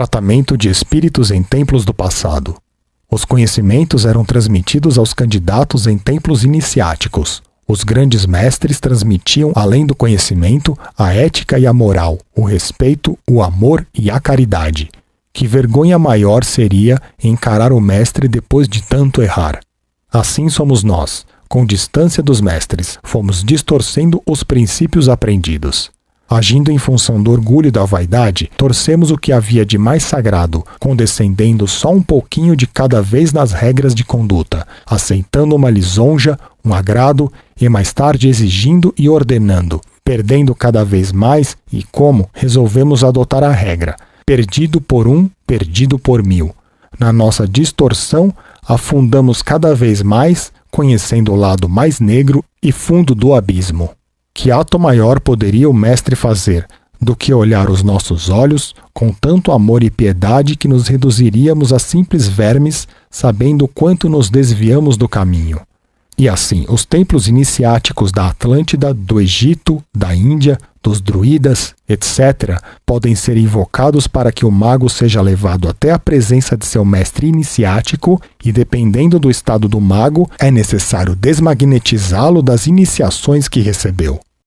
tratamento de espíritos em templos do passado. Os conhecimentos eram transmitidos aos candidatos em templos iniciáticos. Os grandes mestres transmitiam, além do conhecimento, a ética e a moral, o respeito, o amor e a caridade. Que vergonha maior seria encarar o mestre depois de tanto errar. Assim somos nós, com distância dos mestres, fomos distorcendo os princípios aprendidos. Agindo em função do orgulho e da vaidade, torcemos o que havia de mais sagrado, condescendendo só um pouquinho de cada vez nas regras de conduta, aceitando uma lisonja, um agrado e mais tarde exigindo e ordenando, perdendo cada vez mais e como resolvemos adotar a regra: perdido por um, perdido por mil. Na nossa distorção, afundamos cada vez mais, conhecendo o lado mais negro e fundo do abismo. Que ato maior poderia o Mestre fazer do que olhar os nossos olhos com tanto amor e piedade que nos reduziríamos a simples vermes, sabendo quanto nos desviamos do caminho? E assim, os templos iniciáticos da Atlântida, do Egito, da Índia, dos druidas, etc., podem ser invocados para que o mago seja levado até a presença de seu mestre iniciático, e dependendo do estado do mago, é necessário desmagnetizá-lo das iniciações que recebeu.